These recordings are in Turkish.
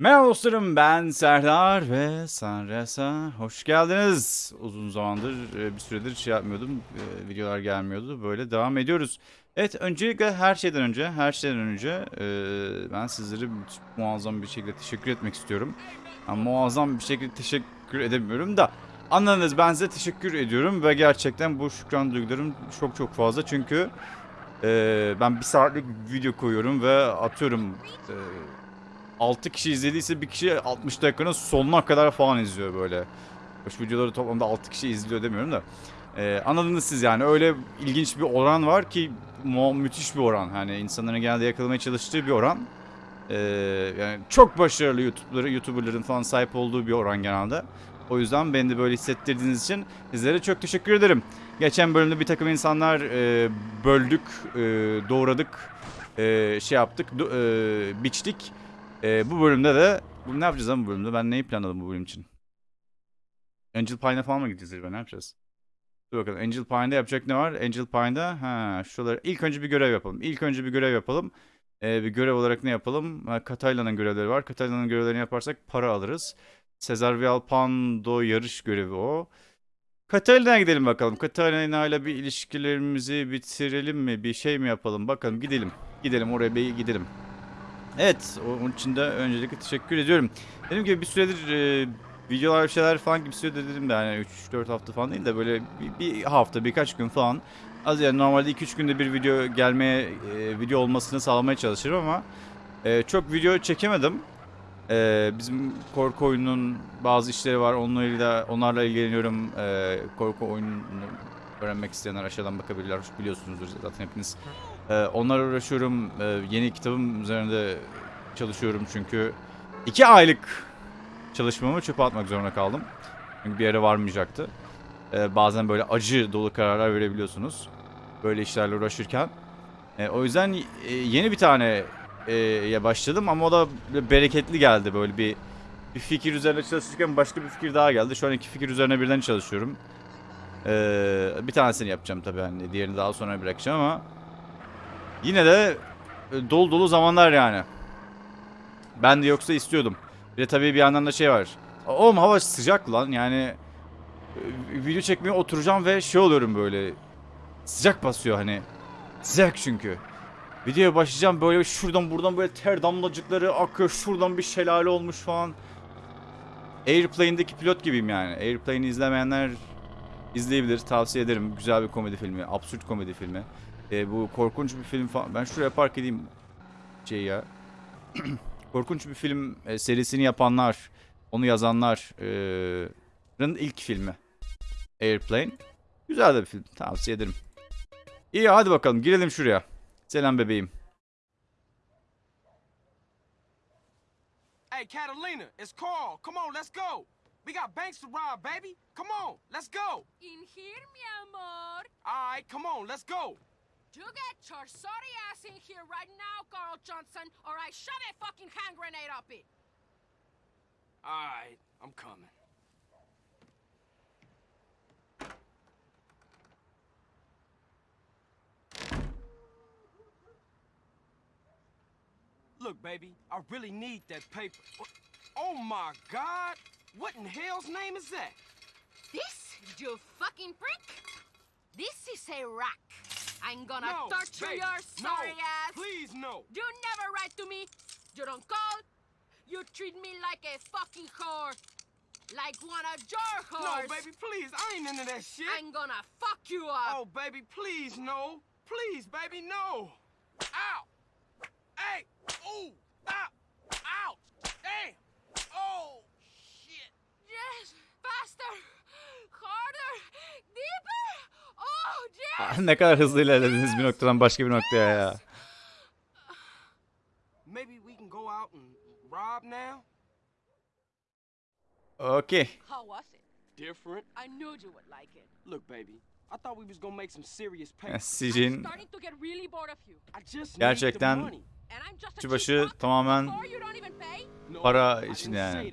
Merhaba dostlarım ben Serdar ve Sanresa hoş geldiniz. Uzun zamandır e, bir süredir şey yapmıyordum e, videolar gelmiyordu böyle devam ediyoruz. Evet öncelikle her şeyden önce her şeyden önce e, ben sizlere muazzam bir şekilde teşekkür etmek istiyorum. Yani muazzam bir şekilde teşekkür edemiyorum da anladınız ben size teşekkür ediyorum ve gerçekten bu şükran duygularım çok çok fazla çünkü ben bir saatlik video koyuyorum ve atıyorum... E, 6 kişi izlediyse bir kişi 60 dakikanın sonuna kadar falan izliyor böyle. Şu videoları toplamda 6 kişi izliyor demiyorum da. Ee, anladınız siz yani öyle ilginç bir oran var ki mu- müthiş bir oran. Hani insanların genelde yakalamaya çalıştığı bir oran. Ee, yani çok başarılı YouTuber'ları, YouTuber'ların falan sahip olduğu bir oran genelde. O yüzden beni de böyle hissettirdiğiniz için sizlere çok teşekkür ederim. Geçen bölümde bir takım insanlar e, böldük, e, doğradık, e, şey yaptık, e, biçtik. Ee, bu bölümde de bu ne yapacağız lan bu bölümde? Ben neyi planladım bu bölüm için? Angel Pine'a falan mı gideceğiz acaba? Ne yapacağız? Dur bakalım. Angel Pine'da yapacak ne var? Angel Pine'da ha şuraları ilk önce bir görev yapalım. İlk önce bir görev yapalım. Ee, bir görev olarak ne yapalım? Ha, Katayla'nın görevleri var. Katayla'nın görevlerini yaparsak para alırız. Cesar Vialpando yarış görevi o. Katalina'ya gidelim bakalım. Katalina bir ilişkilerimizi bitirelim mi? Bir şey mi yapalım? Bakalım gidelim. Gidelim oraya bir gidelim. Evet, onun için de öncelikle teşekkür ediyorum. Dediğim gibi bir süredir e, videolar bir şeyler falan gibi süredir dedim de yani 3-4 hafta falan değil de böyle bir, bir hafta birkaç gün falan. Az yani normalde 2-3 günde bir video gelmeye, e, video olmasını sağlamaya çalışırım ama e, çok video çekemedim. E, bizim korku oyununun bazı işleri var. Onlarla, onlarla ilgileniyorum. E, korku oyununu öğrenmek isteyenler aşağıdan bakabilirler. Biliyorsunuzdur zaten hepiniz. Ee, onlarla uğraşıyorum. Ee, yeni kitabım üzerinde çalışıyorum çünkü iki aylık çalışmamı çöpe atmak zorunda kaldım. Çünkü bir yere varmayacaktı. Ee, bazen böyle acı dolu kararlar verebiliyorsunuz. Böyle işlerle uğraşırken. O yüzden e, yeni bir tane e, ya başladım ama o da bereketli geldi böyle bir bir fikir üzerine çalışırken başka bir fikir daha geldi. Şu an iki fikir üzerine birden çalışıyorum. Bir tanesini yapacağım tabii hani diğerini daha sonra bırakacağım ama Yine de e, dolu dolu zamanlar yani. Ben de yoksa istiyordum. Bir de tabii bir yandan da şey var. Oğlum hava sıcak lan yani. e, Video çekmeye oturacağım ve şey oluyorum böyle. Sıcak basıyor hani. Sıcak çünkü. Videoya başlayacağım böyle şuradan buradan böyle ter damlacıkları akıyor. Şuradan bir şelale olmuş falan. Airplane'deki pilot gibiyim yani. Airplane'i izlemeyenler izleyebilir. Tavsiye ederim. Güzel bir komedi filmi. Absürt komedi filmi. E, bu korkunç bir film falan. Ben şuraya park edeyim şey ya. korkunç bir film e, serisini yapanlar, onu yazanların ilk filmi. Airplane. Güzel de bir film. Tavsiye ederim. İyi hadi bakalım girelim şuraya. Selam bebeğim. Hey, Catalina, it's Carl. Come on, let's go. We got banks to rob, baby. Come on, let's go. In here, mi amor. All right, come on, let's go. You get your sorry ass in here right now, Carl Johnson, or I shove a fucking hand grenade up it. All right, I'm coming. Look, baby, I really need that paper. Oh my God! What in hell's name is that? This, you fucking prick? This is a rack. I'm gonna no, torture baby, your sorry no, ass. Please, no. You never write to me. You don't call. You treat me like a fucking whore. Like one of your No, baby, please. I ain't into that shit. I'm gonna fuck you up. Oh, baby, please, no. Please, baby, no. Ow! Hey! Ooh! Ow! Ow! Damn! Oh! Shit! Yes, faster, harder, deeper. Oh, yes. ne kadar hızlı ilerlediniz bir noktadan başka bir noktaya ya. Maybe we can go out and rob now? Okey. How was it? Different. I knew you would like it. Look, baby, I thought we was gonna make some serious pay. Yani I'm Sicin starting to get really bored of you. I just Gerçekten- need the money. And I'm just a Kişi başı tamamen pay. Para I için yani.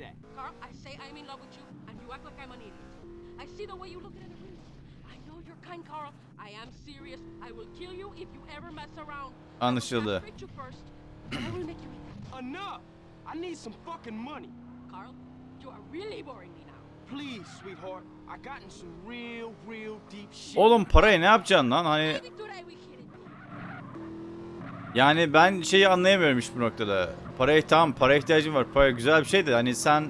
Kind, Carl. I am serious. I will kill you if you ever mess around. Anlaşıldı. Enough! I need some fucking money. Carl, you are really boring me now. Please, sweetheart. I got in some real, real deep shit. Oğlum parayı ne yapacaksın lan? Hani yani ben şeyi anlayamıyorum hiç bu noktada. Paraya tamam para ihtiyacım var. Para güzel bir şey de hani sen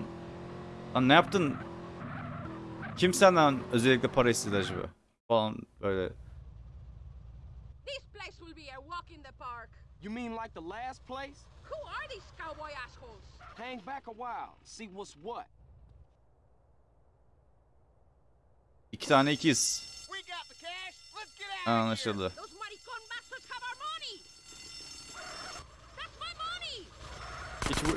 lan ne yaptın? Kim senden özellikle para istedi acaba? Falan böyle. This place will be a walk in the park. You mean like the last place? Who are these cowboy assholes? Hang back a while. See what's what. İki tane ikiz. Anlaşıldı. Hiç bu...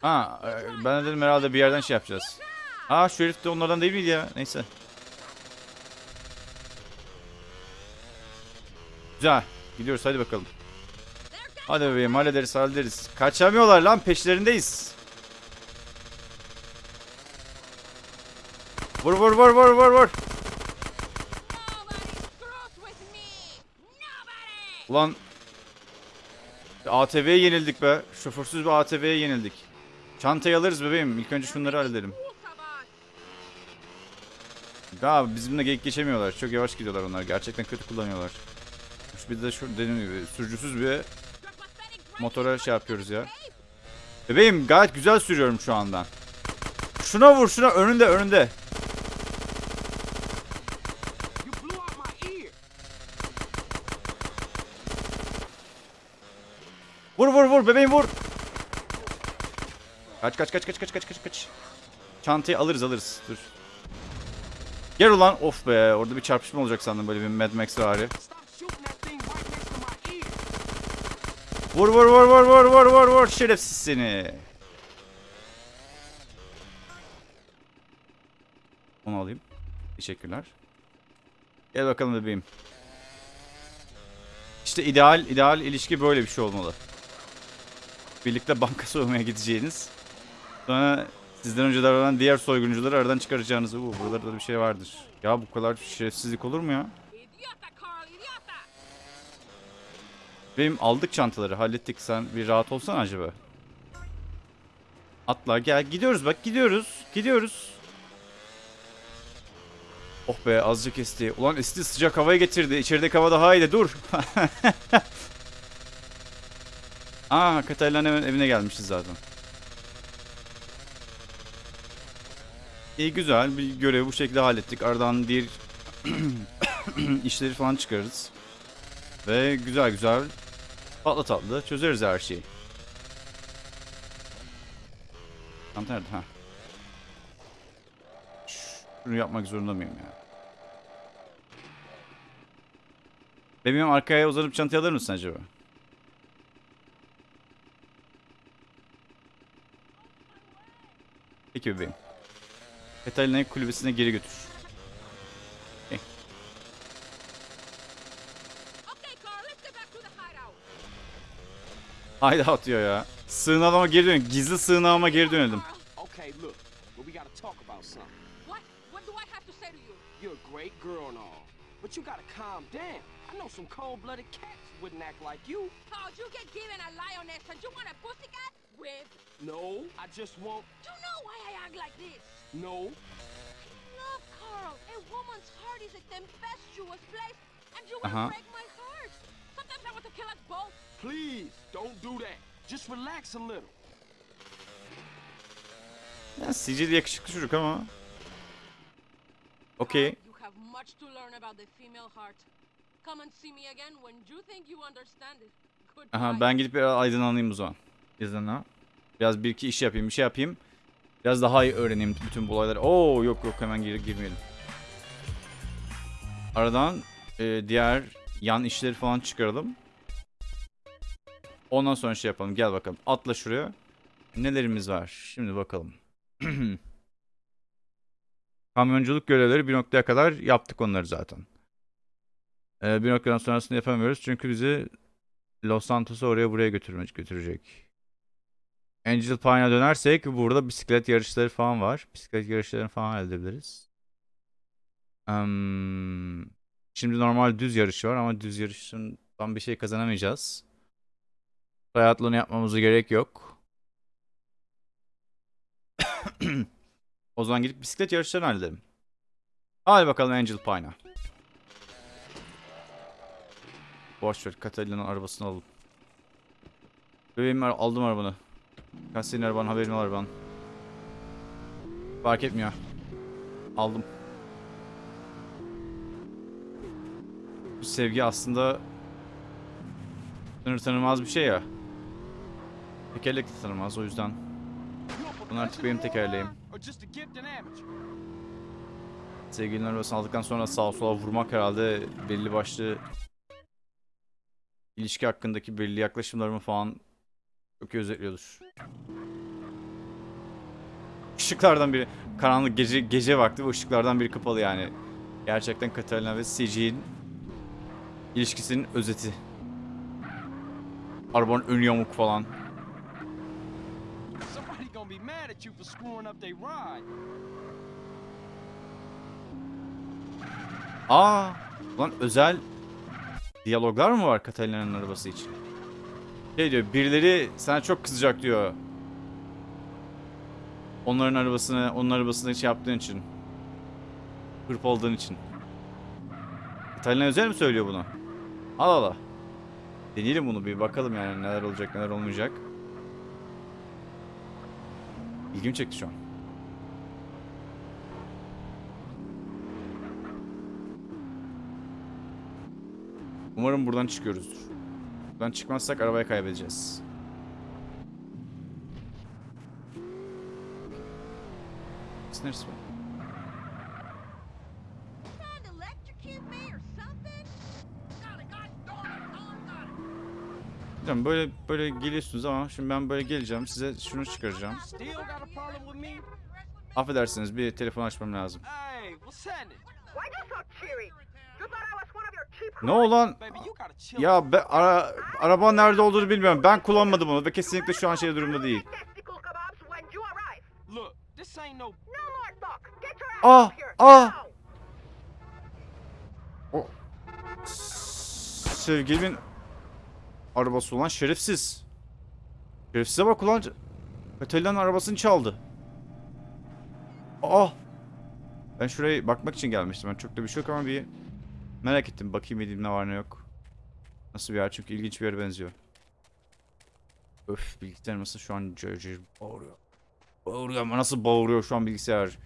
Ha, e, ben de dedim herhalde bir yerden şey yapacağız. Aa şu herif de onlardan değil miydi ya? Neyse. Güzel. Gidiyoruz hadi bakalım. Hadi bebeğim hallederiz hallederiz. Kaçamıyorlar lan peşlerindeyiz. Vur vur vur vur vur vur. Ulan ATV'ye yenildik be. Şoförsüz bir ATV'ye yenildik. Çantayı alırız bebeğim. İlk önce şunları halledelim. Abi bizimle geyik geçemiyorlar. Çok yavaş gidiyorlar onlar. Gerçekten kötü kullanıyorlar. Bir de şu dediğim gibi sürücüsüz bir motora şey yapıyoruz ya. Bebeğim gayet güzel sürüyorum şu anda. Şuna vur şuna önünde önünde. Vur vur vur bebeğim vur. Kaç kaç kaç kaç kaç kaç kaç kaç. Çantayı alırız alırız. Dur. Gel ulan. Of be orada bir çarpışma olacak sandım böyle bir Mad Max vari. Vur vur vur vur vur vur vur vur şerefsiz seni. Onu alayım. Teşekkürler. Gel bakalım bebeğim. İşte ideal ideal ilişki böyle bir şey olmalı. Birlikte banka soymaya gideceğiniz. Sonra sizden önce davranan diğer soyguncuları aradan çıkaracağınız. Uuu buralarda da bir şey vardır. Ya bu kadar şerefsizlik olur mu ya? Benim aldık çantaları hallettik sen bir rahat olsan acaba. Atla gel gidiyoruz bak gidiyoruz gidiyoruz. Oh be azıcık esti. Ulan esti sıcak havaya getirdi. İçerideki hava daha iyiydi dur. Aa Katalina'nın evine gelmişiz zaten. İyi güzel bir görevi bu şekilde hallettik. Aradan diğer işleri falan çıkarırız. Ve güzel güzel tatlı tatlı çözeriz her şeyi. Tam nerede? Ha. Şunu yapmak zorunda mıyım ya? Bebeğim arkaya uzanıp çantayı alır mısın acaba? Peki bebeğim. Katalina'yı kulübesine geri götür. Okay. Hayda atıyor ya. Sığınağıma geri dön. Gizli sığınağıma geri dönelim. Carl, Okay, look, but we gotta talk about something. what? What do I have to say to you? You're a great girl and all, but you gotta calm down. I know some cold-blooded cats wouldn't act like you. Oh, you get given a lioness and you want a pussycat? With? No, I just want. You know why I act like this? No, Look, Carl, a woman's heart is a tempestuous place, and you will Uh-huh. break my heart. Sometimes I want to kill us both. please don't do that. Just relax a little. Ya Sicil yakışıklı çocuk ama. Okey. You have much to learn about the female heart. Come and see me again when you think you understand it. Goodbye. Aha ben gidip biraz aydınlanayım o zaman. İzninle. Biraz bir iki iş yapayım, bir şey yapayım. Biraz daha iyi öğreneyim bütün bu olayları. Oo yok yok hemen gir girmeyelim. Aradan e, diğer yan işleri falan çıkaralım. Ondan sonra şey yapalım. Gel bakalım. Atla şuraya. Nelerimiz var? Şimdi bakalım. Kamyonculuk görevleri bir noktaya kadar yaptık onları zaten. E, bir noktadan sonrasını yapamıyoruz çünkü bizi Los Santos'u oraya buraya götürmek götürecek. Angel Pine'a dönersek burada bisiklet yarışları falan var. Bisiklet yarışlarını falan halledebiliriz. Em, şimdi normal düz yarış var ama düz yarışından bir şey kazanamayacağız. Triathlon yapmamıza gerek yok. o zaman gidip bisiklet yarışlarını halledelim. Hadi bakalım Angel Pine'a. Boş ver Catalina'nın arabasını alalım. Bebeğim aldım arabanı. Kaç senin araban haberin var araban. Fark etmiyor. Aldım. Bu sevgi aslında sınır tanımaz bir şey ya. Tekerlek de tanımaz o yüzden. Bunlar artık benim tekerleğim. or just a gifted amateur? Sevgilinin arabasını aldıktan sonra sağa sola vurmak herhalde belli başlı ilişki hakkındaki belli yaklaşımlarımı falan çok özetliyordur. Işıklardan biri karanlık gece gece vakti ve ışıklardan biri kapalı yani. Gerçekten Catalina ve CG'nin ilişkisinin özeti. Arabanın önü yamuk falan. Aa, lan özel diyaloglar mı var Catalina'nın arabası için? Şey diyor, birileri sana çok kızacak diyor. Onların arabasını, onun arabasını şey yaptığın için. Hırpaladığın için. Catalina özel mi söylüyor bunu? Al ala. Deneyelim bunu bir bakalım yani neler olacak neler olmayacak. İlgimi çekti şu an. Umarım buradan çıkıyoruzdur. Buradan çıkmazsak arabayı kaybedeceğiz. Neresi. Hocam böyle böyle geliyorsunuz ama şimdi ben böyle geleceğim size şunu çıkaracağım. Affedersiniz bir telefon açmam lazım. Hey, Ne olan? Ya be, ara, araba nerede olduğunu bilmiyorum. Ben kullanmadım onu ve kesinlikle şu an şey durumda değil. Ah, ah. Now. Sevgilimin arabası olan şerefsiz. Şerefsize bak ulan. Katalina'nın arabasını çaldı. Aa. Ben şuraya bakmak için gelmiştim. Ben çok da bir şey yok ama bir merak ettim. Bakayım edeyim ne var ne yok. Nasıl bir yer çünkü ilginç bir yere benziyor. Öf bilgisayar nasıl şu an cır cır bağırıyor. Bağırıyor ama nasıl bağırıyor şu an bilgisayar.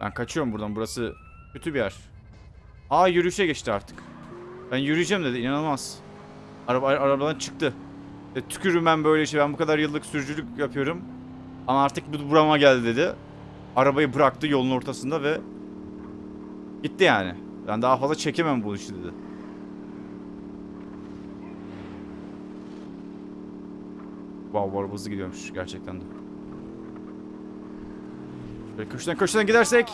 Ben kaçıyorum buradan. Burası kötü bir yer. Aa yürüyüşe geçti artık. Ben yürüyeceğim dedi. inanılmaz. Araba arabadan çıktı. E, tükürüm ben böyle şey. Ben bu kadar yıllık sürücülük yapıyorum. Ama artık bu burama geldi dedi. Arabayı bıraktı yolun ortasında ve gitti yani. Ben daha fazla çekemem bu işi dedi. Wow, bu hızlı gidiyormuş gerçekten de. Böyle köşeden köşeden gidersek!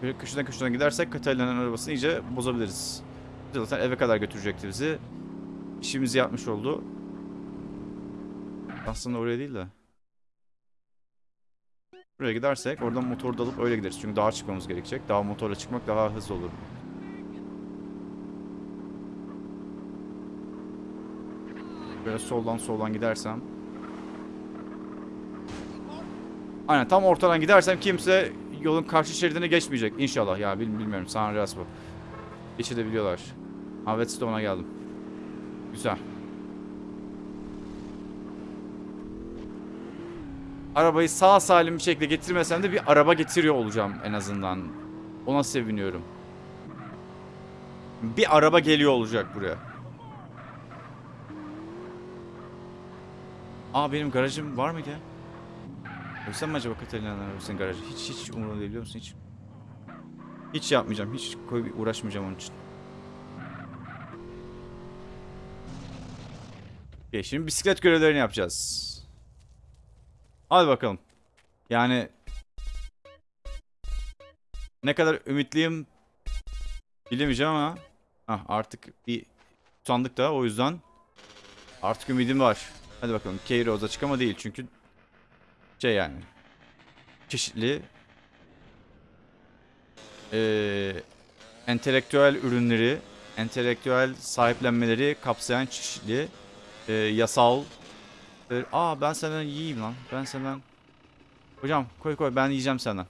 Köşeden köşeden gidersek Katalina'nın arabasını iyice bozabiliriz. Zaten eve kadar götürecekti bizi. İşimizi yapmış oldu. Aslında oraya değil de. Buraya gidersek oradan motoru da alıp öyle gideriz. Çünkü dağa çıkmamız gerekecek. Dağa motorla çıkmak daha hızlı olur. Böyle soldan soldan gidersem. Aynen tam ortadan gidersem kimse yolun karşı şeridine geçmeyecek inşallah ya bil, bilmiyorum San Andreas bu. Geçebiliyorlar. Ha Whetstone'a geldim. Güzel. Arabayı sağ salim bir şekilde getirmesem de bir araba getiriyor olacağım en azından. Ona seviniyorum. Bir araba geliyor olacak buraya. Aa benim garajım var mıydı ya? Ölsem mi acaba Katalina'nın arabasının garajı? Hiç hiç umurumda değil biliyor musun hiç? Hiç yapmayacağım. Hiç koy, uğraşmayacağım onun için. Okay, şimdi bisiklet görevlerini yapacağız. Hadi bakalım. Yani ne kadar ümitliyim bilemeyeceğim ama Hah, artık bir sandık da o yüzden artık ümidim var. Hadi bakalım. Keyroz açık ama değil çünkü şey yani çeşitli eee entelektüel ürünleri, entelektüel sahiplenmeleri kapsayan çeşitli eee, yasal e, Aa ben senden yiyeyim lan. Ben senden Hocam koy koy ben yiyeceğim senden.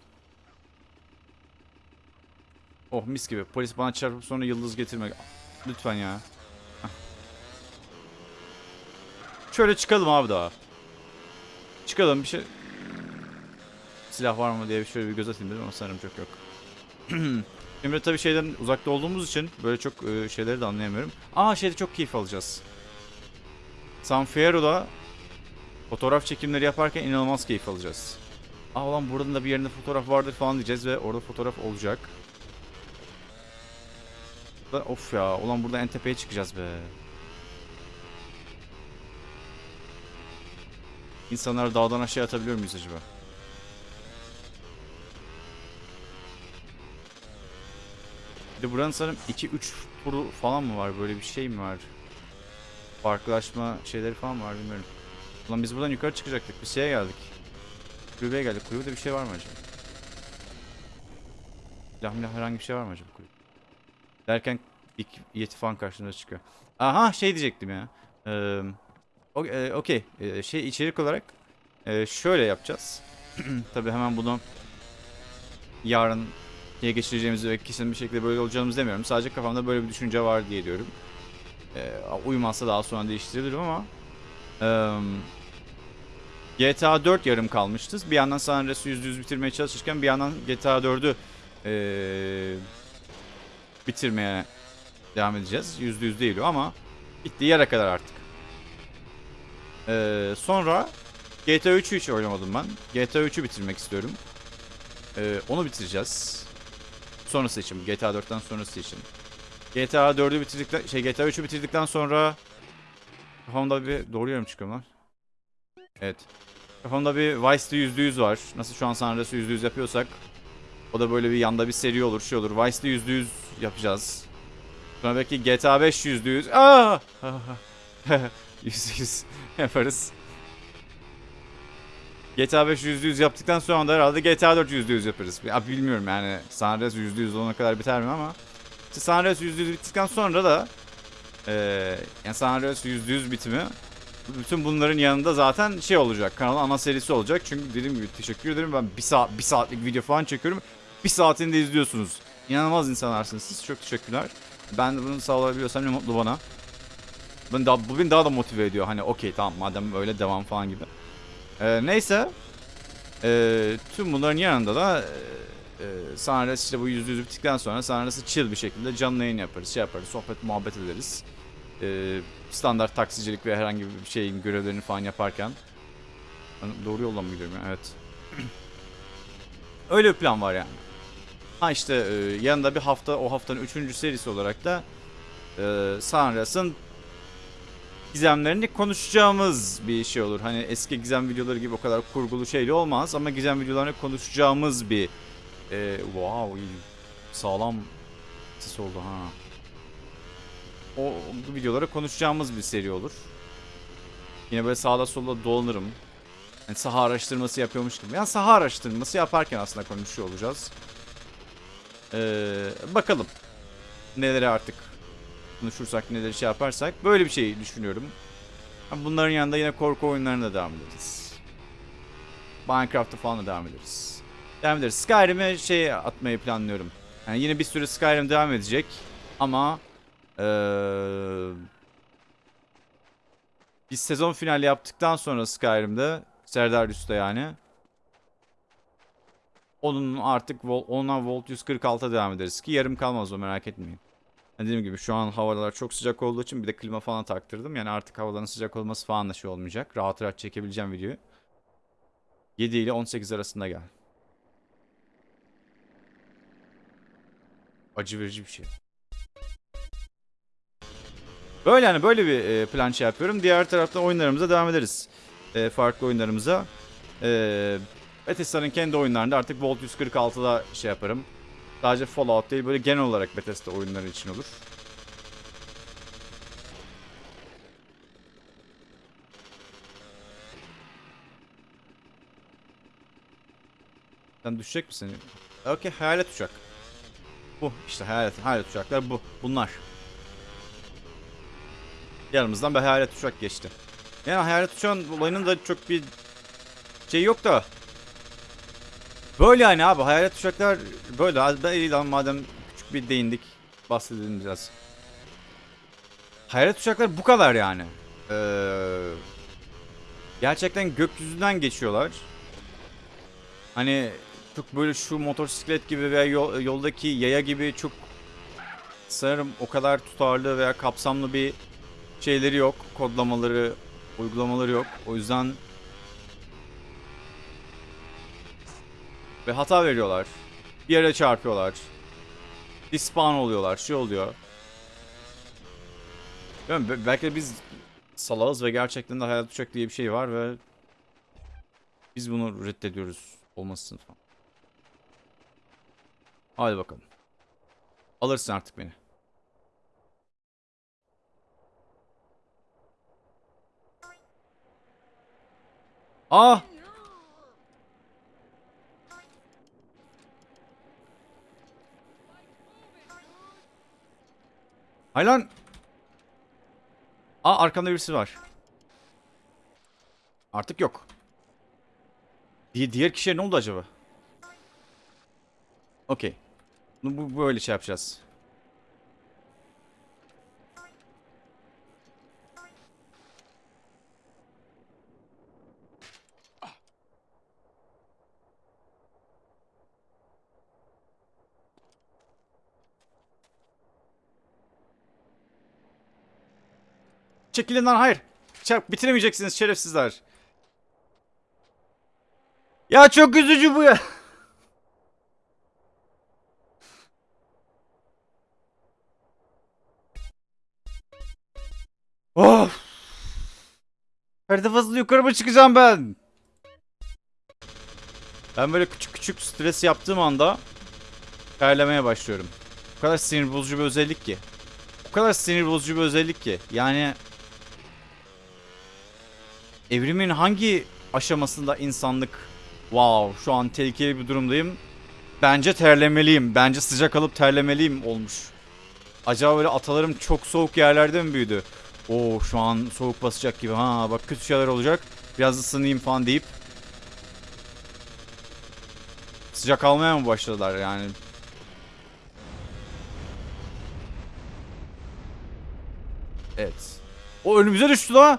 Oh mis gibi. Polis bana çarpıp sonra yıldız getirmek. Lütfen ya. Şöyle çıkalım abi daha. Çıkalım bir şey. Silah var mı diye şöyle bir göz atayım dedim ama sanırım çok yok. Şimdi tabii şeyden uzakta olduğumuz için böyle çok e, şeyleri de anlayamıyorum. Aa şeyde çok keyif alacağız. San Fierro'da fotoğraf çekimleri yaparken inanılmaz keyif alacağız. Aa ulan buranın da bir yerinde fotoğraf vardır falan diyeceğiz ve orada fotoğraf olacak. Of ya ulan burada en tepeye çıkacağız be. İnsanları dağdan aşağı atabiliyor muyuz acaba? Bir de buranın sanırım 2-3 turu falan mı var? Böyle bir şey mi var? Farklılaşma şeyleri falan var bilmiyorum. Ulan biz buradan yukarı çıkacaktık. Bir şeye geldik. Kulübeye geldik. Kulübede bir şey var mı acaba? Silah milah herhangi bir şey var mı acaba kulübede? Derken ilk yeti falan karşımıza çıkıyor. Aha şey diyecektim ya. Ee, Okey. Ee, şey içerik olarak e, şöyle yapacağız. Tabii hemen bunu yarın diye geçireceğimizi ve kesin bir şekilde böyle olacağımızı demiyorum. Sadece kafamda böyle bir düşünce var diye diyorum. Ee, uymazsa daha sonra değiştirebilirim ama eee, GTA 4 yarım kalmıştı. Bir yandan San Andreas'ı %100 bitirmeye çalışırken bir yandan GTA 4'ü eee, bitirmeye devam edeceğiz. %100 değil o ama bittiği yere kadar artık. Eee, sonra GTA 3'ü hiç oynamadım ben. GTA 3'ü bitirmek istiyorum. Eee, onu bitireceğiz. Sonrası için, GTA 4'ten sonrası için. GTA 4'ü bitirdikten, şey GTA 3'ü bitirdikten sonra kafamda bir doğru yorum çıkıyor lan. Evet. Kafamda bir Vice'de %100 var. Nasıl şu an San Andreas'ı %100 yapıyorsak o da böyle bir yanda bir seri olur, şey olur. Vice'de %100 yapacağız. Sonra belki GTA 5 %100. Aa! %100 yaparız. GTA 5 %100 yaptıktan sonra da herhalde GTA 4 %100 yaparız. Ya bilmiyorum yani San Andreas %100 olana kadar biter mi ama işte San Andreas %100 bittikten sonra da eee yani San Andreas %100 bitimi bütün bunların yanında zaten şey olacak. Kanalın ana serisi olacak. Çünkü dediğim gibi teşekkür ederim. Ben bir saat bir saatlik video falan çekiyorum. Bir saatini de izliyorsunuz. İnanılmaz insanlarsınız siz. Çok teşekkürler. Ben de bunu sağlayabiliyorsam ne mutlu bana. Ben daha, bu beni daha da motive ediyor. Hani okey tamam madem öyle devam falan gibi. Ee, neyse. Ee, tüm bunların yanında da e, e, San Andreas işte bu yüzde yüz bittikten sonra San Andreas'ı chill bir şekilde canlı yayın yaparız. Şey yaparız. Sohbet muhabbet ederiz. Ee, standart taksicilik ve herhangi bir şeyin görevlerini falan yaparken. Doğru yoldan mı gidiyorum ya? Evet. Öyle bir plan var yani. Ha işte e, yanında bir hafta o haftanın üçüncü serisi olarak da e, San Andreas'ın gizemlerini konuşacağımız bir şey olur. Hani eski gizem videoları gibi o kadar kurgulu şeyli olmaz ama gizem videolarını konuşacağımız bir e, wow sağlam ses oldu ha. O bu videoları konuşacağımız bir seri olur. Yine böyle sağda solda dolanırım. Yani saha araştırması yapıyormuş. Yani saha araştırması yaparken aslında konuşuyor olacağız. Ee, bakalım. Neleri artık konuşursak, neleri şey yaparsak. Böyle bir şey düşünüyorum. Bunların yanında yine korku oyunlarına devam ederiz. Minecraft'a falan da devam ederiz. Devam ederiz. Skyrim'e şey atmayı planlıyorum. Yani yine bir süre Skyrim devam edecek. Ama eee biz sezon finali yaptıktan sonra Skyrim'de Serdar Üstü yani. Onun artık ona Volt 146'a devam ederiz ki yarım kalmaz o merak etmeyin. Yani Dediğim gibi şu an havalar çok sıcak olduğu için bir de klima falan taktırdım. Yani artık havaların sıcak olması falan da şey olmayacak. Rahat rahat çekebileceğim videoyu. 7 ile 18 arasında gel. Acı verici bir şey. Böyle yani böyle bir e, plan şey yapıyorum. Diğer taraftan oyunlarımıza devam ederiz. E, farklı oyunlarımıza. E, Bethesda'nın kendi oyunlarında artık Volt 146'da şey yaparım. Sadece Fallout değil böyle genel olarak Bethesda oyunları için olur. Sen düşecek misin? Okey hayalet uçak. Bu işte hayalet, hayalet uçaklar bu. Bunlar. Yanımızdan bir hayalet uçak geçti. Yani hayalet uçağın olayının da çok bir şey yok da Böyle yani abi hayalet uçaklar böyle. Hadi ben iyi lan madem küçük bir değindik. Bahsedelim biraz. Hayalet uçaklar bu kadar yani. Ee, gerçekten gökyüzünden geçiyorlar. Hani çok böyle şu motosiklet gibi veya yol- yoldaki yaya gibi çok sanırım o kadar tutarlı veya kapsamlı bir şeyleri yok. Kodlamaları, uygulamaları yok. O yüzden ve hata veriyorlar. Bir yere çarpıyorlar. Dispawn oluyorlar. Şey oluyor. Bilmiyorum, be- belki biz salağız ve gerçekten de hayat uçak diye bir şey var ve biz bunu reddediyoruz olmasın falan. Hadi bakalım. Alırsın artık beni. Aa! Hay lan! Aa arkamda birisi var. Artık yok. Di diğer kişiye ne oldu acaba? Okey. Bu, böyle şey yapacağız. Çekilin lan hayır. Çarp bitiremeyeceksiniz şerefsizler. Ya çok üzücü bu ya. Of. Her defasında yukarı mı çıkacağım ben? Ben böyle küçük küçük stres yaptığım anda terlemeye başlıyorum. O kadar sinir bozucu bir özellik ki. O kadar sinir bozucu bir özellik ki. Yani evrimin hangi aşamasında insanlık wow şu an tehlikeli bir durumdayım. Bence terlemeliyim. Bence sıcak alıp terlemeliyim olmuş. Acaba böyle atalarım çok soğuk yerlerde mi büyüdü? Oo şu an soğuk basacak gibi. Ha bak kötü şeyler olacak. Biraz ısınayım falan deyip sıcak almaya mı başladılar yani? Evet. O önümüze düştü la.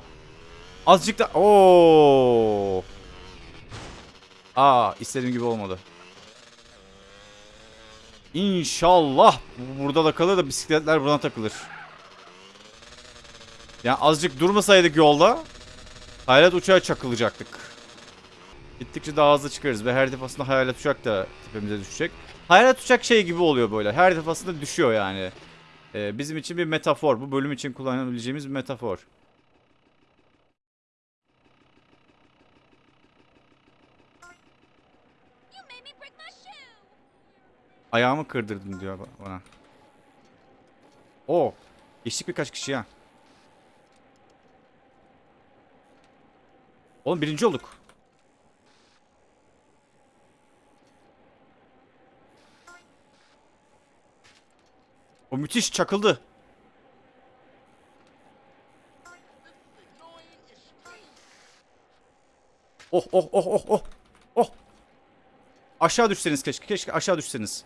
Azıcık da Oo. Aa istediğim gibi olmadı. İnşallah bu burada da kalır da bisikletler buna takılır. Yani azıcık durmasaydık yolda hayalet uçağa çakılacaktık. Gittikçe daha hızlı çıkarız ve her defasında hayalet uçak da tepemize düşecek. Hayalet uçak şey gibi oluyor böyle. Her defasında düşüyor yani. Ee, bizim için bir metafor. Bu bölüm için kullanabileceğimiz bir metafor. You made me break my shoe. Ayağımı kırdırdın diyor ba- bana. Oo. Geçtik birkaç kişi ya. Oğlum birinci olduk. O müthiş çakıldı. Oh oh oh oh oh. Oh. Aşağı düşseniz keşke. Keşke aşağı düşseniz.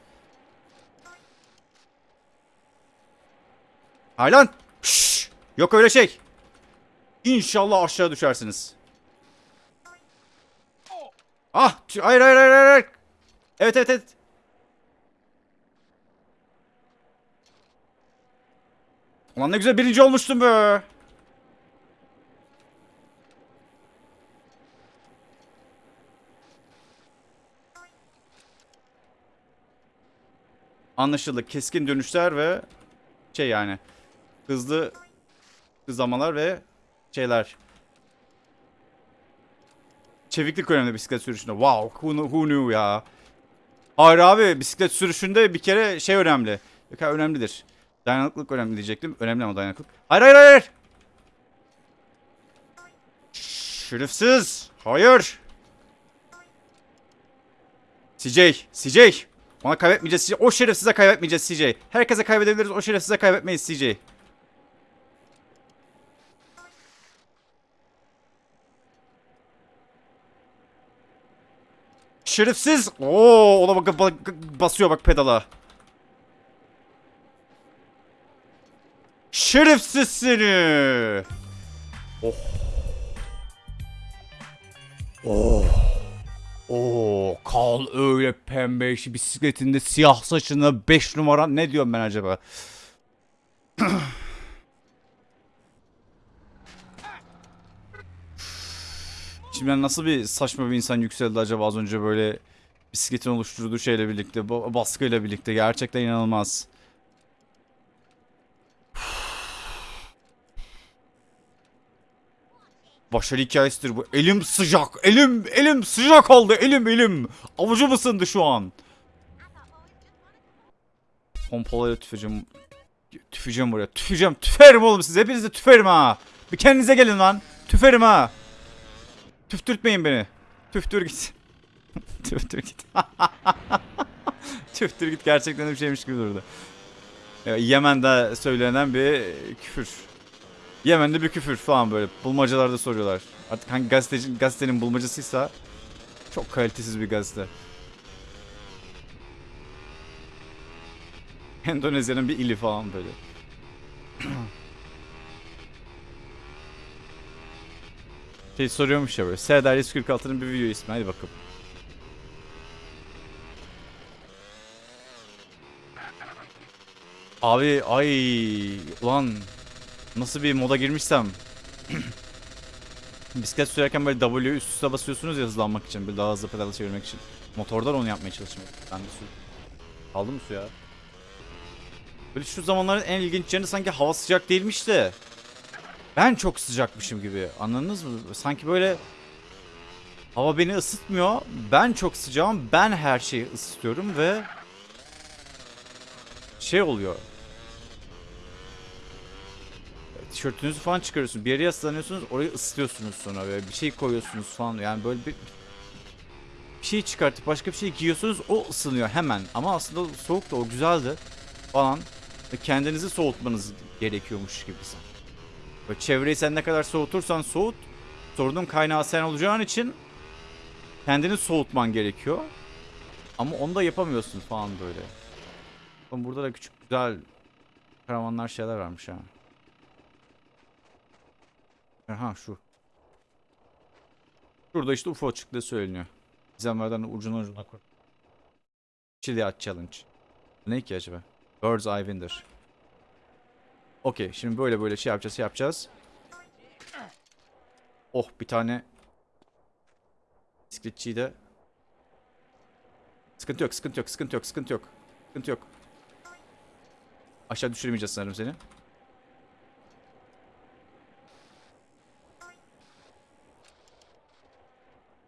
Haylan. Şşş. Yok öyle şey. İnşallah aşağı düşersiniz. Ah. Hayır hayır hayır hayır. Evet evet evet. Ulan ne güzel birinci olmuştum be. Anlaşıldı. Keskin dönüşler ve şey yani hızlı hızlamalar ve şeyler. Çeviklik önemli bisiklet sürüşünde. Wow, who, who knew ya. Hayır abi bisiklet sürüşünde bir kere şey önemli. Kere önemlidir. Dayanıklılık önemli diyecektim. Önemli ama dayanıklık. Hayır hayır hayır. Şerefsiz. Hayır. CJ, CJ. Ona kaybetmeyeceğiz CJ. O şerefsize kaybetmeyeceğiz CJ. Herkese kaybedebiliriz. O şerefsize kaybetmeyiz CJ. Şerefsiz. Oo, ona bak, bak basıyor bak pedala. Şerefsiz seni. Oh. Oh. Oo, Karl öyle pembe işi bisikletinde siyah saçında 5 numara ne diyorum ben acaba? Şimdi nasıl bir saçma bir insan yükseldi acaba az önce böyle bisikletin oluşturduğu şeyle birlikte, ba- baskıyla birlikte gerçekten inanılmaz. Başarı hikayesidir bu. Elim sıcak. Elim elim sıcak oldu. Elim elim. Avucum ısındı şu an. Pompalayla tüfeceğim. Tüfeceğim buraya. Tüfeceğim. Tüferim oğlum size. Hepinize tüferim ha. Bir kendinize gelin lan. Tüferim ha. Tüftürtmeyin beni. Tüftür git. Tüftür git. Tüftür git gerçekten bir şeymiş gibi durdu. Yemen'de söylenen bir küfür. Yemen'de bir küfür falan böyle. Bulmacalarda soruyorlar. Artık hangi gazeteci, gazetenin bulmacasıysa çok kalitesiz bir gazete. Endonezya'nın bir ili falan böyle. şey soruyormuş ya böyle. Serdar 146'nın bir video ismi. Hadi bakalım. Abi ay ulan nasıl bir moda girmişsem bisiklet sürerken böyle W üst üste basıyorsunuz ya hızlanmak için böyle daha hızlı pedal çevirmek için. Motordan onu yapmaya çalışmak. Ben de su. Kaldı mı suya? Böyle şu zamanların en ilginç yanı sanki hava sıcak değilmiş de ben çok sıcakmışım gibi. Anladınız mı? Sanki böyle hava beni ısıtmıyor. Ben çok sıcağım. Ben her şeyi ısıtıyorum ve şey oluyor. Tişörtünüzü falan çıkarıyorsunuz. Bir yere yaslanıyorsunuz. Orayı ısıtıyorsunuz sonra böyle bir şey koyuyorsunuz falan. Yani böyle bir bir şey çıkartıp başka bir şey giyiyorsunuz. O ısınıyor hemen. Ama aslında soğuk da o güzeldi falan. Kendinizi soğutmanız gerekiyormuş gibi. Böyle çevreyi sen ne kadar soğutursan soğut. Sorunun kaynağı sen olacağın için kendini soğutman gerekiyor. Ama onu da yapamıyorsun falan böyle. Bakın burada da küçük güzel karavanlar şeyler varmış ha. Aha şu. Şurada işte UFO çıktığı söyleniyor. Gizemlerden ucuna ucuna koy. Chili Challenge. Ne ki acaba? Bird's Eye Window. Okey şimdi böyle böyle şey yapacağız şey yapacağız. Oh bir tane bisikletçiyi de Sıkıntı yok sıkıntı yok sıkıntı yok sıkıntı yok Sıkıntı yok. Aşağı düşürmeyeceğiz sanırım seni.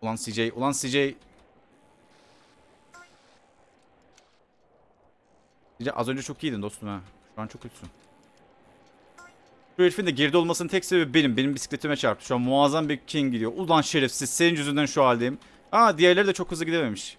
Ulan CJ ulan CJ CJ az önce çok iyiydin dostum ha. Şu an çok kötüsün Şu herifin de geride olmasının tek sebebi benim. Benim bisikletime çarptı. Şu an muazzam bir king gidiyor. Ulan şerefsiz. Senin yüzünden şu haldeyim. Aa diğerleri de çok hızlı gidememiş.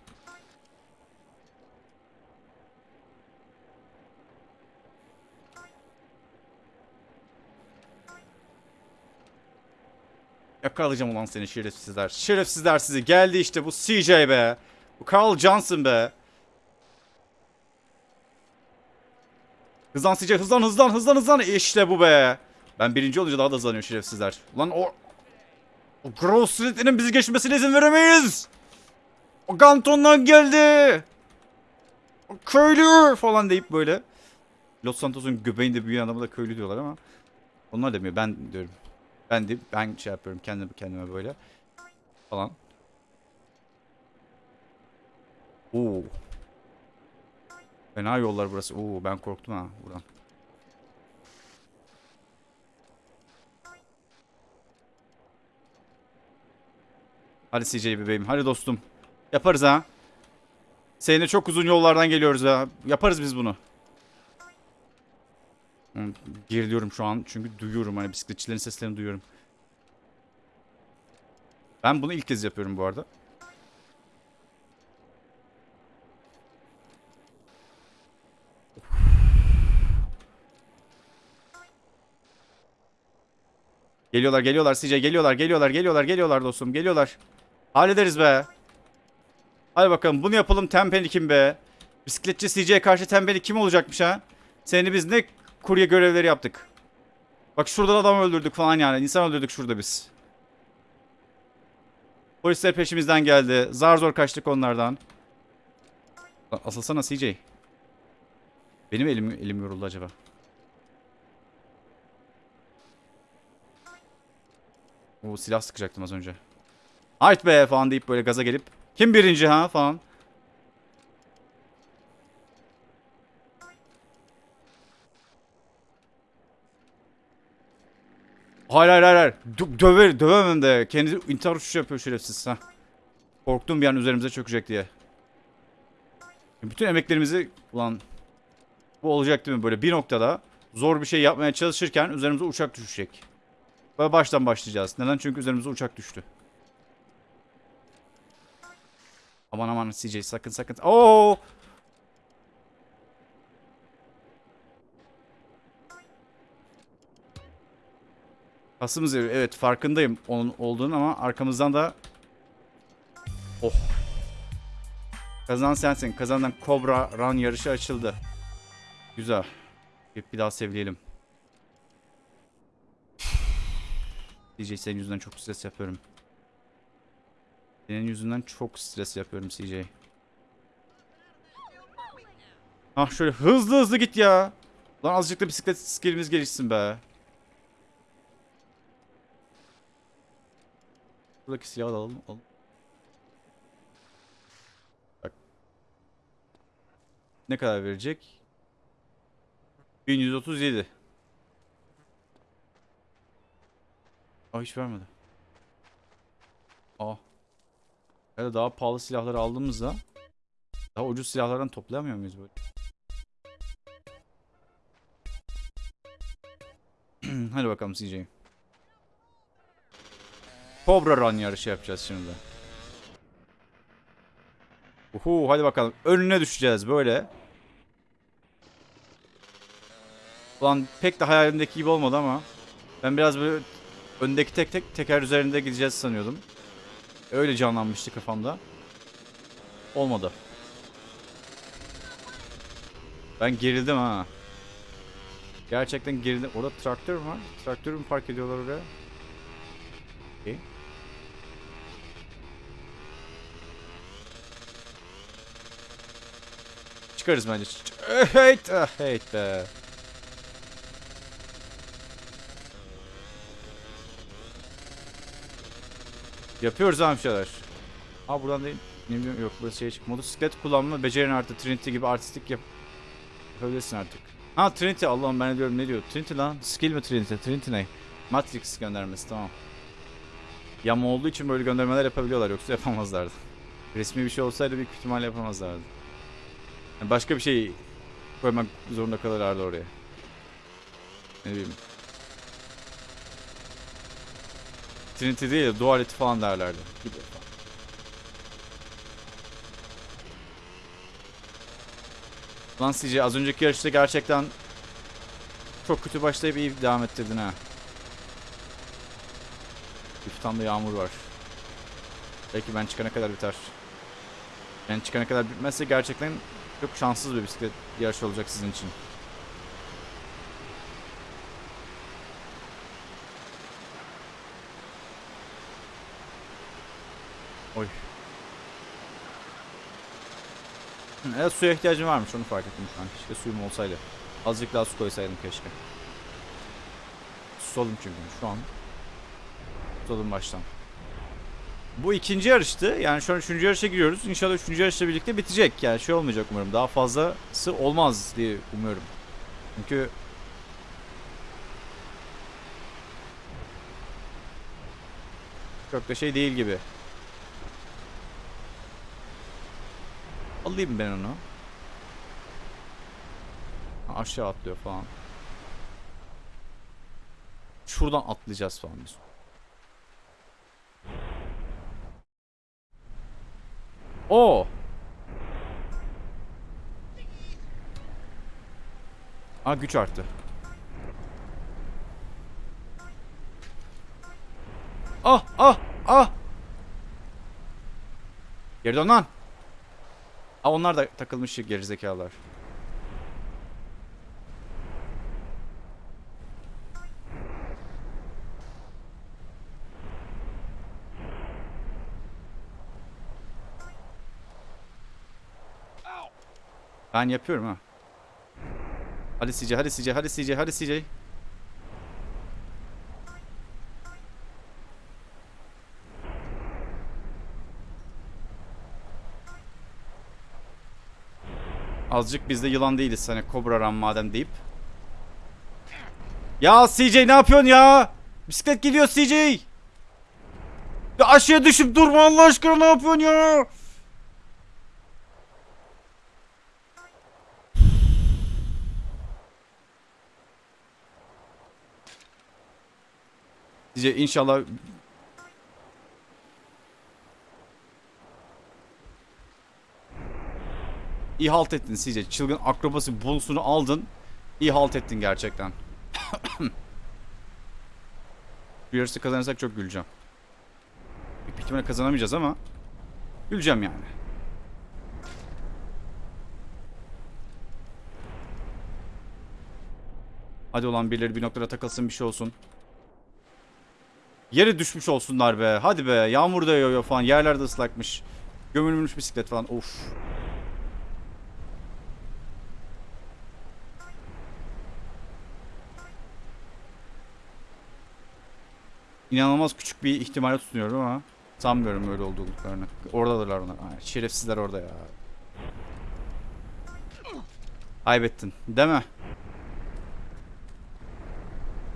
Yakalayacağım ulan seni şerefsizler. Şerefsizler sizi. Geldi işte bu CJ be. Bu Carl Johnson be. Hızlan CJ hızlan hızlan hızlan hızlan. İşte bu be. Ben birinci olunca daha da hızlanıyor şerefsizler. Ulan o... O Grove Street'in bizi geçmesine izin veremeyiz. O Ganton'dan geldi. O köylü falan deyip böyle. Los Santos'un göbeğinde büyüyen adamı da köylü diyorlar ama. Onlar demiyor ben diyorum. Ben de ben şey yapıyorum kendime kendime böyle. Falan. Oo. Fena yollar burası. Oo ben korktum ha buradan. Hadi CJ bebeğim. Hadi dostum. Yaparız ha. Seninle çok uzun yollardan geliyoruz ha. Yaparız biz bunu. Geriliyorum şu an çünkü duyuyorum hani bisikletçilerin seslerini duyuyorum. Ben bunu ilk kez yapıyorum bu arada. Geliyorlar geliyorlar CJ geliyorlar geliyorlar geliyorlar geliyorlar dostum geliyorlar. Hallederiz be. Hadi bakalım bunu yapalım Tempeni kim be? Bisikletçi CJ'ye karşı Tempeni kim olacakmış ha? Seni biz ne kurye görevleri yaptık. Bak şurada adam öldürdük falan yani. İnsan öldürdük şurada biz. Polisler peşimizden geldi. Zar zor kaçtık onlardan. Asılsana CJ. Benim elim, elim yoruldu acaba. O silah sıkacaktım az önce. Hayt be falan deyip böyle gaza gelip. Kim birinci ha falan. Hayır hayır hayır. Dö- döver, dövemem de. Kendi intihar uçuşu yapıyor şerefsiz. Ha. Korktum bir an üzerimize çökecek diye. Bütün emeklerimizi ulan bu olacak değil mi böyle bir noktada zor bir şey yapmaya çalışırken üzerimize uçak düşecek. Böyle baştan başlayacağız. Neden? Çünkü üzerimize uçak düştü. Aman aman CJ sakın sakın. Oo! Kasımız evi. Evet farkındayım onun olduğunu ama arkamızdan da Oh. Kazanan sensin. Kazanan Cobra Run yarışı açıldı. Güzel. Bir, bir daha sevleyelim. CJ senin yüzünden çok stres yapıyorum. Senin yüzünden çok stres yapıyorum CJ. Ah şöyle hızlı hızlı git ya. Lan azıcık da bisiklet skillimiz gelişsin be. Buradaki silahı da alalım. alalım. Bak. Ne kadar verecek? 1137. Aa hiç vermedi. Aa. Ya da daha pahalı silahları aldığımızda daha ucuz silahlardan toplayamıyor muyuz böyle? Hadi bakalım CJ. Cobra Run yarışı yapacağız şimdi. Uhu hadi bakalım. Önüne düşeceğiz böyle. Ulan pek de hayalimdeki gibi olmadı ama. Ben biraz böyle öndeki tek tek teker üzerinde gideceğiz sanıyordum. Öyle canlanmıştı kafamda. Olmadı. Ben gerildim ha. Gerçekten gerildim. Orada traktör mü var? Traktörü mü park ediyorlar oraya? Okey. Çıkarız bence. Heyt, ah, heyt be. Yapıyoruz şeyler. Aa buradan değil. Ne bileyim yok burası şey çık. Motosiklet kullanma becerin artı Trinity gibi artistik yap. Yapabilirsin artık. Ha Trinity Allah'ım ben diyorum ne diyor. Trinity lan. Skill mi Trinity? Trinity ne? Matrix göndermesi tamam. Yama olduğu için böyle göndermeler yapabiliyorlar yoksa yapamazlardı. Resmi bir şey olsaydı büyük ihtimalle yapamazlardı. Yani başka bir şey koymak zorunda kalırlardı oraya. Ne bileyim. Trinity değil de Duality falan derlerdi. Gibi. Lan CJ az önceki yarışta gerçekten çok kötü başlayıp iyi devam ettirdin ha. Bir da yağmur var. Belki ben çıkana kadar biter. Ben çıkana kadar bitmezse gerçekten çok şanssız bir bisiklet yarışı olacak sizin için. Evet suya ihtiyacım varmış onu fark ettim şu an. Keşke suyum olsaydı. Azıcık daha su koysaydım keşke. Susadım çünkü şu an. Susadım baştan. Bu ikinci yarıştı. Yani şu an üçüncü yarışa giriyoruz. İnşallah üçüncü yarışla birlikte bitecek. Yani şey olmayacak umarım. Daha fazlası olmaz diye umuyorum. Çünkü çok da şey değil gibi. Alayım ben onu. Aşağı atlıyor falan. Şuradan atlayacağız falan biz. Oo. Aa güç arttı. Ah ah ah. Geri dön lan. Aa onlar da takılmış gerizekalılar. Ow! Ben yapıyorum ha. Hadi CJ, hadi CJ, hadi CJ, hadi CJ. Azıcık biz de yılan değiliz hani Cobra Run madem deyip. Ya CJ ne yapıyorsun ya? Bisiklet gidiyor CJ. Ya aşağıya düşüp durma Allah aşkına ne yapıyorsun ya? CJ inşallah İyi ettin CJ. Çılgın akrobasi bonusunu aldın. İyi ettin gerçekten. Bir yarısı kazanırsak çok güleceğim. Büyük ihtimalle kazanamayacağız ama güleceğim yani. Hadi olan birileri bir noktada takılsın bir şey olsun. Yere düşmüş olsunlar be. Hadi be. Yağmur da yağıyor falan. Yerler de ıslakmış. Gömülmüş bisiklet falan. Of. İnanılmaz küçük bir ihtimale tutunuyorum ama sanmıyorum öyle olduklarını. Oradadırlar onlar. Ay, şerefsizler orada ya. Kaybettin. Değil mi?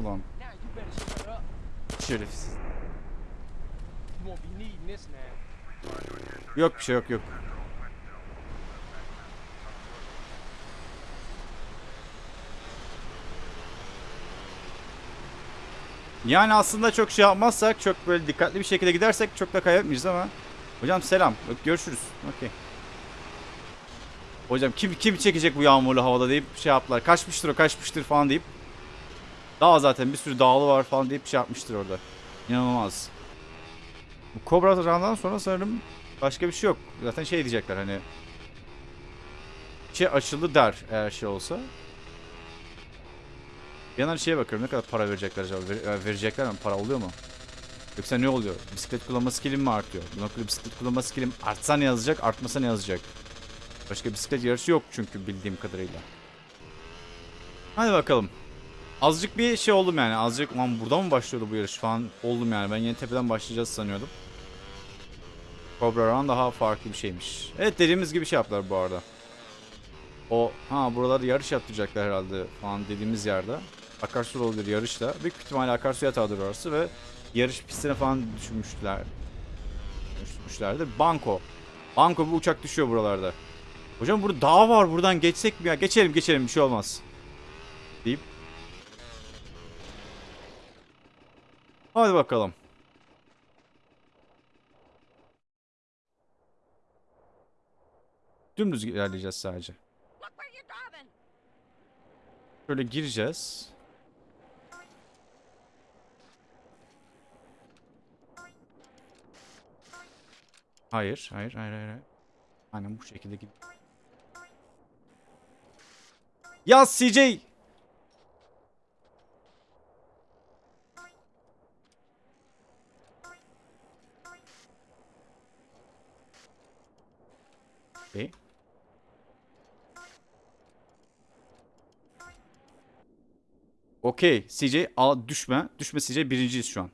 Ulan şerefsiz. Yok bir şey yok yok. Yani aslında çok şey yapmazsak, çok böyle dikkatli bir şekilde gidersek çok da kaybetmeyeceğiz ama. Hocam selam. Görüşürüz. Okey. Hocam kim kim çekecek bu yağmurlu havada deyip şey yaptılar. Kaçmıştır o kaçmıştır falan deyip. Daha zaten bir sürü dağlı var falan deyip şey yapmıştır orada. İnanılmaz. Bu Cobra Run'dan sonra sanırım başka bir şey yok. Zaten şey diyecekler hani şey açıldı der eğer şey olsa. Yandan şeye bakıyorum ne kadar para verecekler acaba? Ver- e, verecekler mi? Para oluyor mu? Yoksa ne oluyor? Bisiklet kullanma skillim mi artıyor? Bu noktada bisiklet kullanma skillim artsa ne yazacak, artmasa ne yazacak? Başka bisiklet yarışı yok çünkü bildiğim kadarıyla. Hadi bakalım. Azıcık bir şey oldum yani. Azıcık lan burada mı başlıyordu bu yarış falan oldum yani. Ben yeni tepeden başlayacağız sanıyordum. Cobra Run daha farklı bir şeymiş. Evet dediğimiz gibi şey yaptılar bu arada. O ha buralarda yarış yaptıracaklar herhalde falan dediğimiz yerde. Akarsu olabilir yarışla. Büyük ihtimalle akarsu yatağıdır orası ve yarış pistine falan düşürmüşler. Düşmüşlerdi. Banko. Banko bir uçak düşüyor buralarda. Hocam burada dağ var buradan geçsek mi ya? Geçelim geçelim bir şey olmaz. Deyip. Hadi bakalım. Dümdüz ilerleyeceğiz sadece. Şöyle gireceğiz. Hayır, hayır, hayır, hayır. Aynen bu şekilde gid. Ya CJ! Okay. Okey. CJ al düşme. Düşme CJ birinciyiz şu an.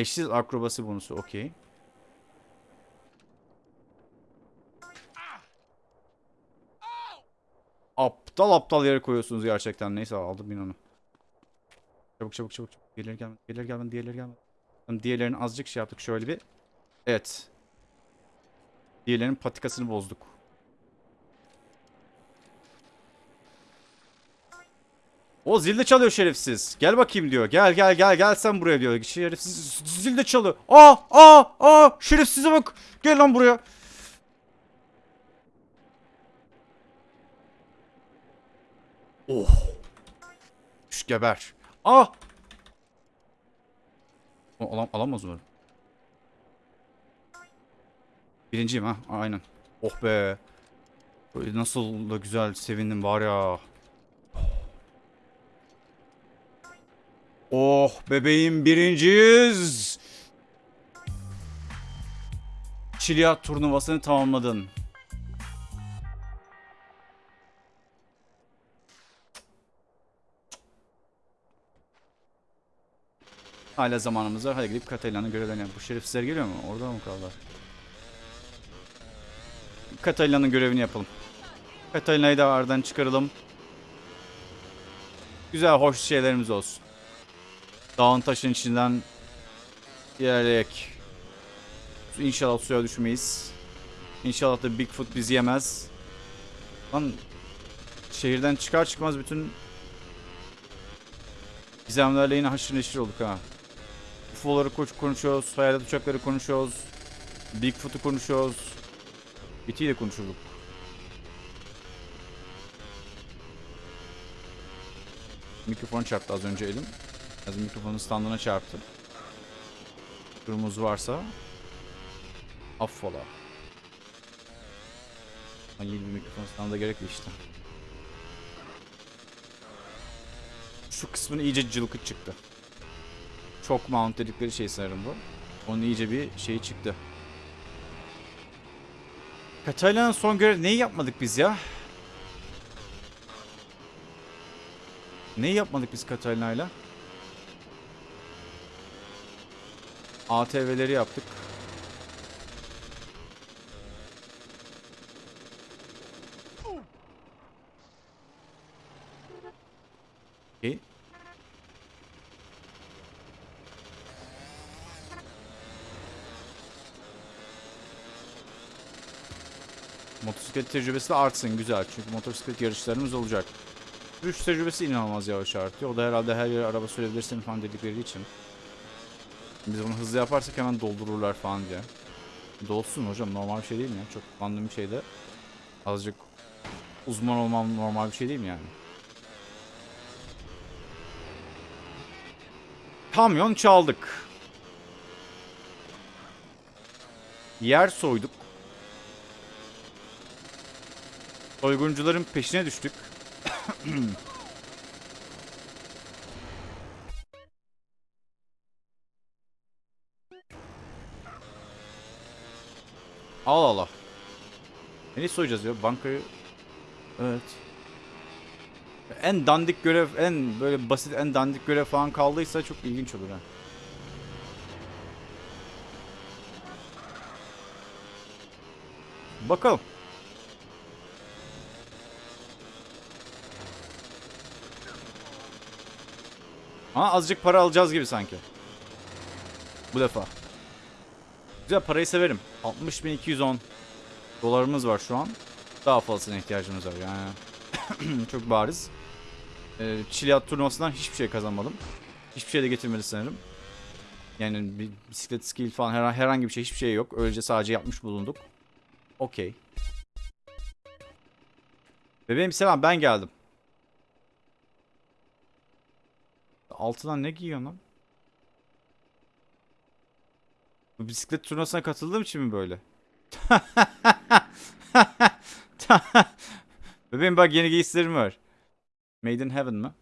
Eşsiz akrobasi bonusu. Okey. Aptal aptal yere koyuyorsunuz gerçekten. Neyse aldım ben onu. Çabuk çabuk çabuk. çabuk. Diğerleri gelmedi. Diğerleri gelmedi. Diğerleri gelmedi. Diğerlerini azıcık şey yaptık. Şöyle bir. Evet. Diğerlerinin patikasını bozduk. O zil de çalıyor şerefsiz. Gel bakayım diyor. Gel gel gel gel sen buraya diyor. Şerefsiz zil de çalıyor. Aa aa aa şerefsize bak. Gel lan buraya. Oh. Düş geber. Ah! O, alam, alamaz mı? Birinciyim ha. Aynen. Oh be. Nasıl da güzel sevindim var ya. Oh bebeğim birinciyiz. Çilyat turnuvasını tamamladın. Hala zamanımız var. Hadi gidip Katalina'nın görevlerini. Bu şerefsizler geliyor mu? Orada mı kaldılar? Katalina'nın görevini yapalım. Katalina'yı da aradan çıkaralım. Güzel, hoş şeylerimiz olsun. Dağın taşın içinden ilerleyek. İnşallah suya düşmeyiz. İnşallah da Bigfoot bizi yemez. Lan şehirden çıkar çıkmaz bütün gizemlerle yine haşır neşir olduk ha. UFO'ları konuşuyoruz, hayalet uçakları konuşuyoruz. Bigfoot'u konuşuyoruz. E.T. ile konuşurduk. Mikrofon çarptı az önce elim. Mikrofonun standına çarptı. Durumumuz varsa affola. Yeni bir mikrofon standı gerekli işte. Şu kısmını iyice cılkı çıktı. Çok mount dedikleri şey sanırım bu. Onun iyice bir şeyi çıktı. Katalina'nın son görev neyi yapmadık biz ya? Neyi yapmadık biz Katalina'yla? ATV'leri yaptık. Okay. Motosiklet tecrübesi de artsın güzel çünkü motosiklet yarışlarımız olacak. Sürüş tecrübesi inanılmaz yavaş artıyor. O da herhalde her yere araba sürebilirsin falan dedikleri için. Biz bunu hızlı yaparsak hemen doldururlar falan diye. Dolsun hocam normal bir şey değil mi? Çok kullandığım bir şeyde azıcık uzman olmam normal bir şey değil mi yani? Kamyon çaldık. Yer soyduk. Soyguncuların peşine düştük. Allah Allah. Neyi soyacağız ya? Bankayı... Evet. En dandik görev, en böyle basit, en dandik görev falan kaldıysa çok ilginç olur ha. Bakalım. Ama azıcık para alacağız gibi sanki. Bu defa. Güzel parayı severim. 60.210 dolarımız var şu an. Daha fazlasına ihtiyacımız var yani. Çok bariz. Ee, Çilyat turnuvasından hiçbir şey kazanmadım. Hiçbir şey de getirmedi sanırım. Yani bir bisiklet skill falan her, herhangi bir şey hiçbir şey yok. Öylece sadece yapmış bulunduk. Okey. Bebeğim selam ben geldim. Altından ne giyiyorsun lan? Bu bisiklet turnuvasına katıldığım için mi böyle? Bebeğim bak yeni giysilerim var. Made in Heaven mı?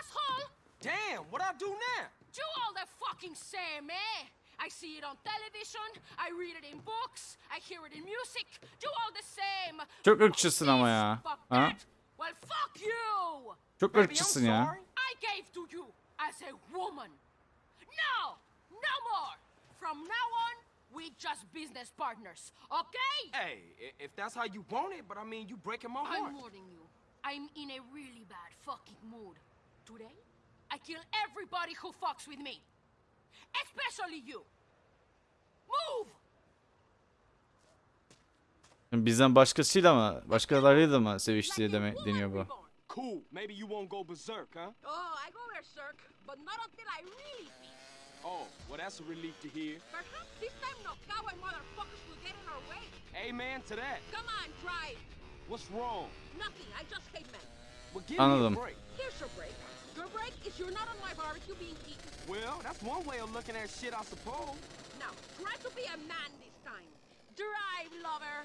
Asshole! Damn, what I do now? Do all the fucking same, eh? I see it on television, I read it in books, I hear it in music. Do all the same. Çok ırkçısın ama ya. Ha? Well, fuck you! Çok ırkçısın ya. I gave to you as a woman. No! No more! From now on, we just business partners, okay? Hey, if that's how you want it, but I mean, you breaking my I'm heart. warning you. I'm in a really bad fucking mood. Today, I kill everybody who fucks with me. Especially you. Move! Bizden başkasıyla mı? Başkalarıyla da mı seviştiği deme, woman deniyor bu? Reborn. Cool. Maybe you won't go berserk, huh? Oh, I go berserk, but not until I really feel. Oh, well, that's a relief to hear. Perhaps this time no coward motherfuckers will get in our way. Amen to that. Come on, try. What's wrong? Nothing. I just hate men. Well, give Anladım. me a break. Here's your break. Your break is you're not on my barbecue being eaten. Well, that's one way of looking at shit, I suppose. Now, try to be a man this time. Drive, lover.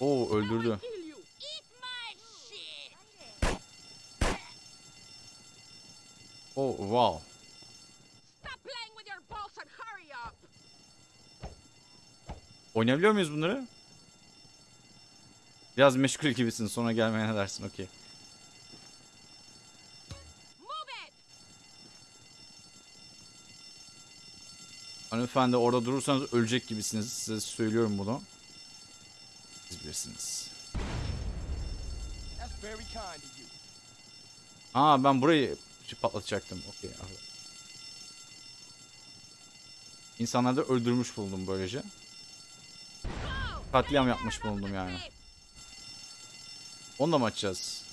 Oo öldürdü. Oh wow. Oynayabiliyor muyuz bunları? Biraz meşgul gibisin sonra gelmeye ne dersin okey. Hanımefendi orada durursanız ölecek gibisiniz. Size söylüyorum bunu. Siz bilirsiniz. That's very kind of you. Aa ben burayı patlatacaktım. Okey. İnsanları da öldürmüş buldum böylece. Katliam yapmış the yani. street! Onu da mı açacağız?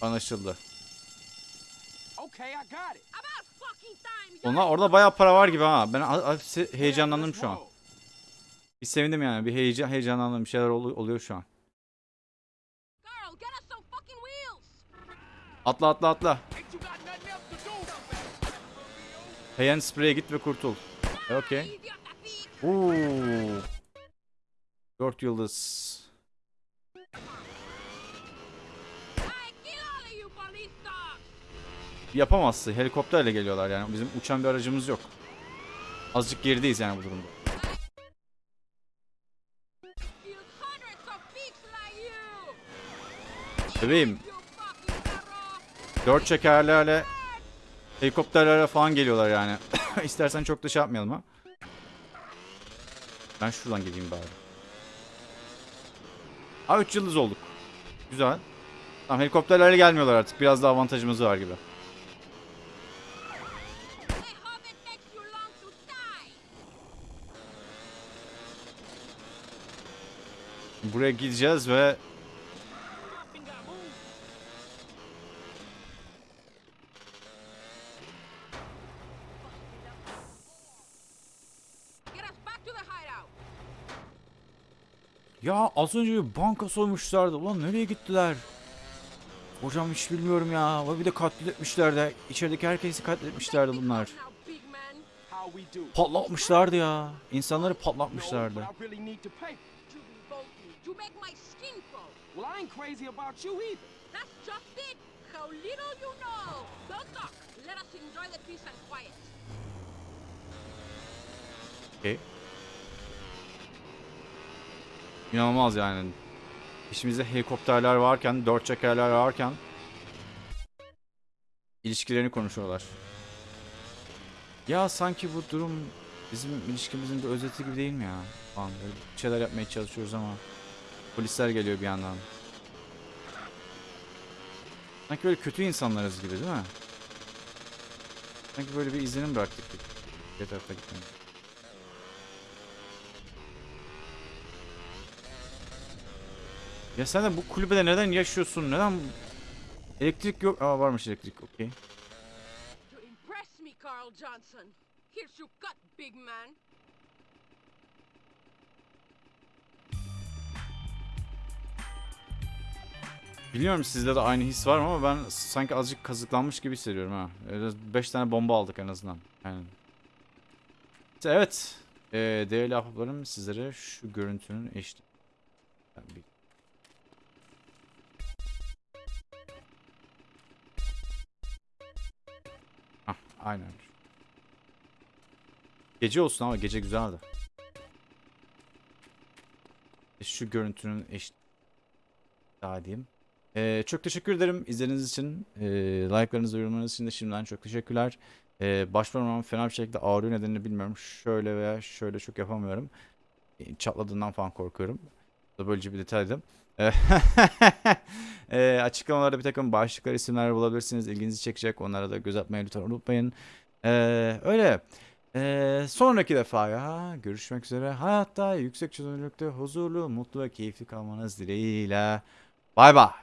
Anlaşıldı. Okay, I got it. Onlar orada bayağı para var gibi ha. Ben heyecanlandım şu an. Bir sevindim yani. Bir heyecan heyecanlandım. Bir şeyler olu- oluyor şu an. Atla atla atla. Do? Heyen spreye git ve kurtul. E, Okey. Oo. Dört yıldız. I kill all of you police dogs! Yapamazsın. Helikopterle geliyorlar yani. Bizim uçan bir aracımız yok. Azıcık gerideyiz yani bu durumda. Bebeğim. Dört çekerlerle helikopterlerle falan geliyorlar yani. İstersen çok da şey yapmayalım ha. Ben şuradan gideyim bari. Ha 3 yıldız olduk. Güzel. Tamam helikopterlerle gelmiyorlar artık. Biraz daha avantajımız var gibi. I hope it takes you long to die! Buraya gideceğiz ve! Ya az önce bir banka soymuşlardı. Ulan nereye gittiler? Hocam hiç bilmiyorum ya. Ve bir de katletmişler de. İçerideki herkesi katletmişlerdi bunlar. Patlatmışlardı ya. İnsanları patlatmışlardı. You make my skin crawl. Well, I ain't crazy about you either. That's just it! How little you know! Don't talk! Let us enjoy the peace and quiet. Okey. İnanılmaz yani. İşimizde helikopterler varken, dört çekerler varken ilişkilerini konuşuyorlar. Ya sanki bu durum bizim ilişkimizin bir özeti gibi değil mi ya? Falan böyle şeyler yapmaya çalışıyoruz ama polisler geliyor bir yandan. Sanki böyle kötü insanlarız gibi değil mi? Sanki böyle bir izlenim bıraktık. Bir tarafa gitmenin. Ya sen de bu kulübede neden yaşıyorsun? Neden elektrik yok? Aa varmış elektrik. Okey. Johnson. Here's your cut, big man. Biliyorum sizde de aynı his var ama ben sanki azıcık kazıklanmış gibi hissediyorum ha. 5 tane bomba aldık en azından. Yani. İşte evet. Ee, değerli ahbaplarım sizlere şu görüntünün eşli. Ben bir... Hah, aynen. Gece olsun ama gece güzeldi. Şu görüntünün eş... Daha diyeyim. Ee, çok teşekkür ederim izlediğiniz için. Ee, like'larınızı, yorumlarınız için de şimdiden çok teşekkürler. Ee, baş parmağım fena bir şekilde ağrıyor nedenini bilmiyorum. Şöyle veya şöyle çok yapamıyorum. Ee, Çatladığından falan korkuyorum. Böylece bir detaydı. Ee, ee, açıklamalarda bir takım başlıklar, isimler bulabilirsiniz. İlginizi çekecek. Onlara da göz atmayı lütfen unutmayın. Ee, öyle. Ee, sonraki defaya görüşmek üzere. Hayatta yüksek çözünürlükte huzurlu, mutlu ve keyifli kalmanız dileğiyle. Bay bay.